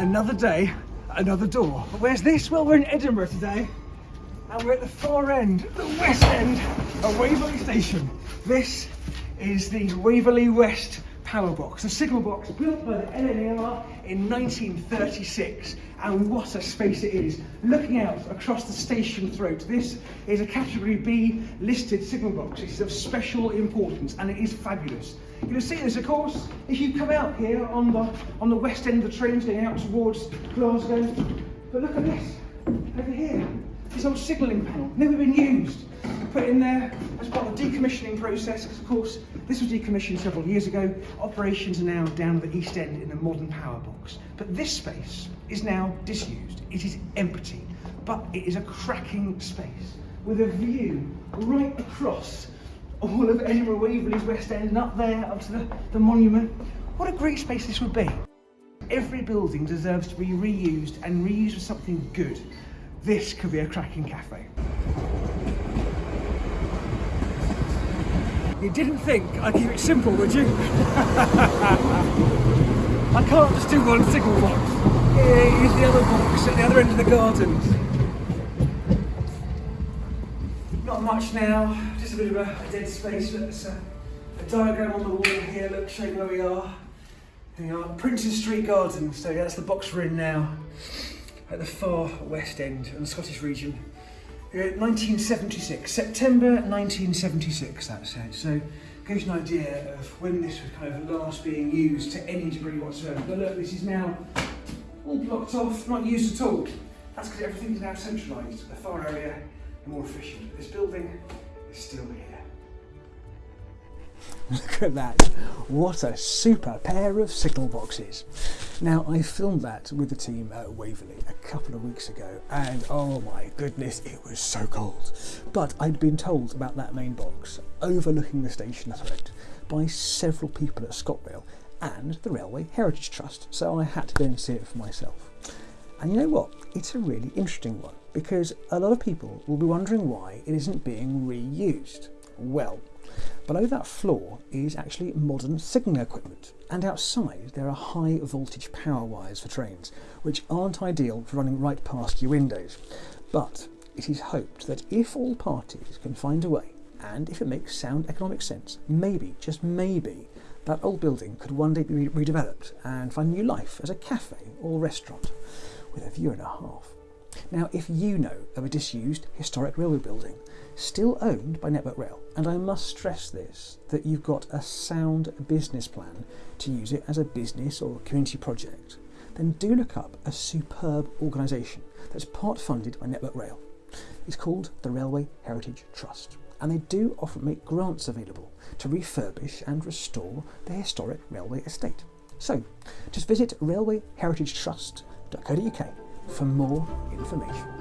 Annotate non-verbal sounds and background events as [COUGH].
Another day, another door. Where's this? Well, we're in Edinburgh today, and we're at the far end, the west end of Waverley Station. This is the Waverley West power box, a signal box built by the LNER in 1936. And what a space it is. Looking out across the station throat, this is a category B listed signal box. It's of special importance and it is fabulous. You can see this, of course, if you come out here on the on the west end of the trains going out towards Glasgow. But look at this, over here, this old signalling panel, never been used put in there as part of the decommissioning process because of course this was decommissioned several years ago. Operations are now down at the East End in a modern power box. But this space is now disused. It is empty, but it is a cracking space with a view right across all of Edinburgh Waverley's West End and up there up to the, the monument. What a great space this would be. Every building deserves to be reused and reused for something good. This could be a cracking cafe. You didn't think I'd keep it simple, would you? [LAUGHS] I can't just do one signal box. Here's the other box at the other end of the gardens. Not much now, just a bit of a, dead space. Look, there's a, a, diagram on the wall here, look, showing where we are. We are, Princes Street Garden. So that's the box we're in now, at the far west end of the Scottish region. Uh, 1976, September 1976 that's it. So gives you an idea of when this was kind of last being used to any degree whatsoever. But look, this is now all blocked off, not used at all. That's because everything is now centralised, the far area more efficient. This building is still here. Look at that. What a super pair of signal boxes. Now, I filmed that with the team at Waverley a couple of weeks ago, and oh my goodness, it was so cold. But I'd been told about that main box overlooking the station throat by several people at ScotRail and the Railway Heritage Trust, so I had to go and see it for myself. And you know what? It's a really interesting one because a lot of people will be wondering why it isn't being reused. Well, Below that floor is actually modern signalling equipment, and outside there are high voltage power wires for trains, which aren't ideal for running right past your windows. But it is hoped that if all parties can find a way, and if it makes sound economic sense, maybe, just maybe, that old building could one day be redeveloped and find new life as a cafe or restaurant with a view and a half. Now, if you know of a disused historic railway building still owned by Network Rail, and I must stress this that you've got a sound business plan to use it as a business or community project, then do look up a superb organisation that's part funded by Network Rail. It's called the Railway Heritage Trust, and they do often make grants available to refurbish and restore the historic railway estate. So, just visit railwayheritagetrust.co.uk for more information.